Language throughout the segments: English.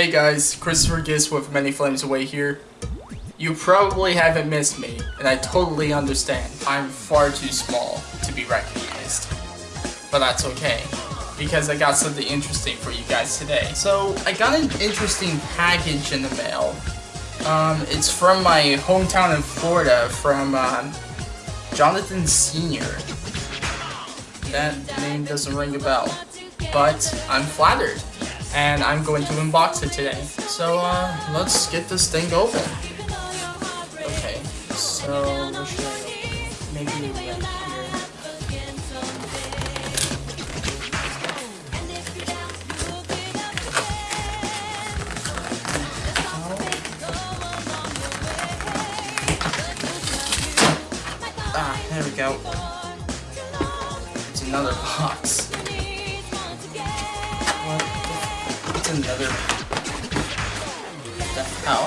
Hey guys, Christopher Gist with Many Flames Away here. You probably haven't missed me, and I totally understand. I'm far too small to be recognized. But that's okay, because I got something interesting for you guys today. So, I got an interesting package in the mail. Um, it's from my hometown in Florida, from um, Jonathan Sr. That name doesn't ring a bell, but I'm flattered and I'm going to unbox it today. So uh, let's get this thing open. Okay, so where should I open? Maybe right here. Ah, there we go. It's another box. The another... The hell?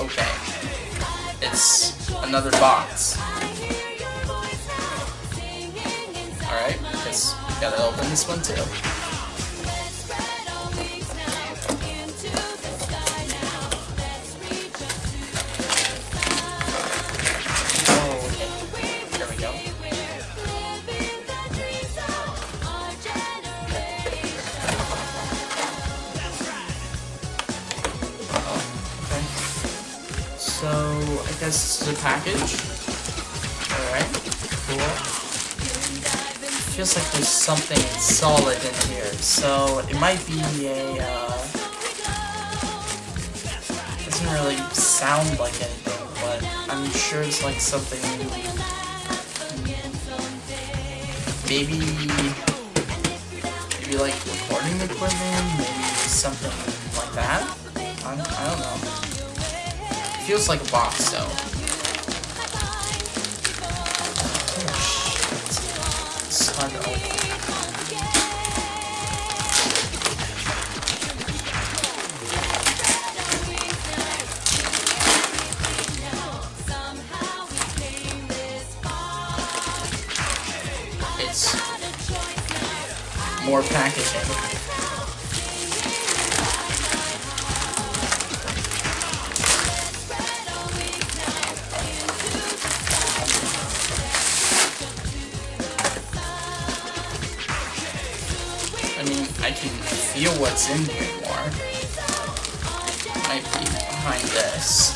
Okay. It's another box. Alright, we gotta open this one too. I guess this is a package. Alright, cool. Feels like there's something solid in here, so it might be a, uh... Doesn't really sound like anything, but I'm sure it's like something... Maybe... Maybe like recording equipment, maybe something like that? I, I don't know. Feels like a box though. It's more packaging. I can feel what's in here more. Might be behind this.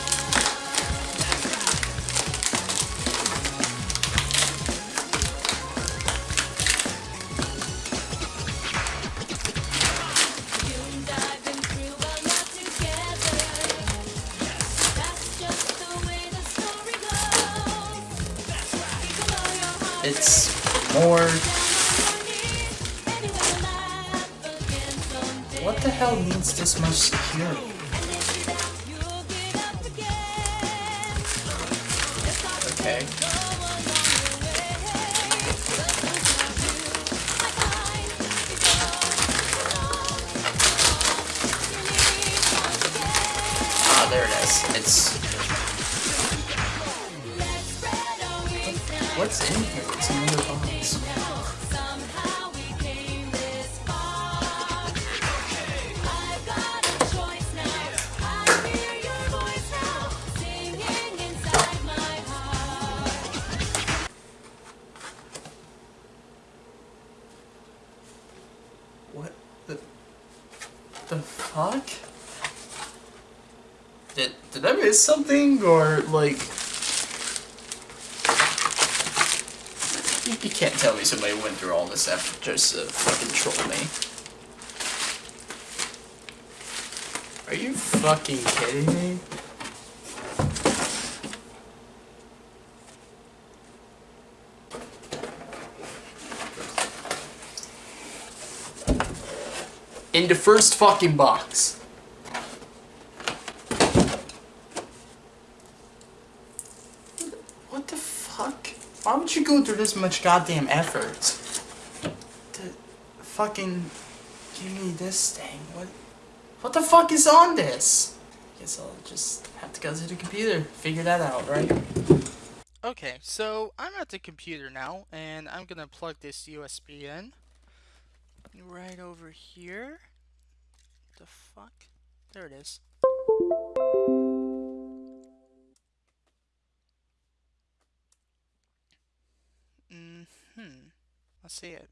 It's more. What the hell needs this much security? Okay. Ah, there it is. It's. What's in here? It's another box. The fuck? Did did I miss something or like you, you can't tell me somebody went through all this effort just to fucking troll me. Are you fucking kidding me? In the first fucking box. What the fuck? Why would you go through this much goddamn effort to fucking give me this thing? What? What the fuck is on this? Guess I'll just have to go to the computer, figure that out, right? Okay, so I'm at the computer now, and I'm gonna plug this USB in. Right over here. The fuck? There it is. Mm hmm Let's see it.